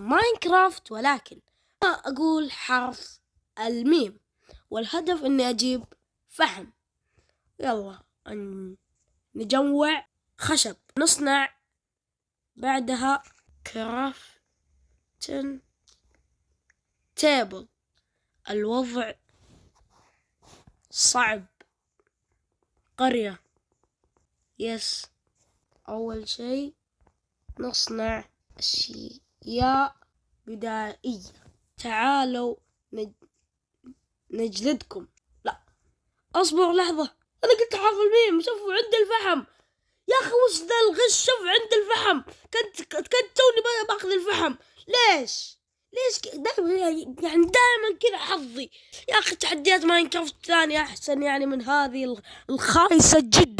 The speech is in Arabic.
Minecraft ولكن أقول حرف الميم. والهدف إني أجيب فحم. يلا نجمع خشب. نصنع بعدها crafting table. الوضع صعب. قرية. yes أول شي نصنع أشياء بدائية تعالوا نجلدكم. لا. أصبر لحظة. أنا قلت حرف الميم شوفوا عند الفحم. يا أخي وش ذا الغش؟ شوف عند الفحم. كنت كنت توني بأخذ الفحم. ليش؟ ليش دائما يعني دائما كذا حظي. يا أخي تحديات Minecraft ثانية أحسن يعني من هذه الخايسة جدا.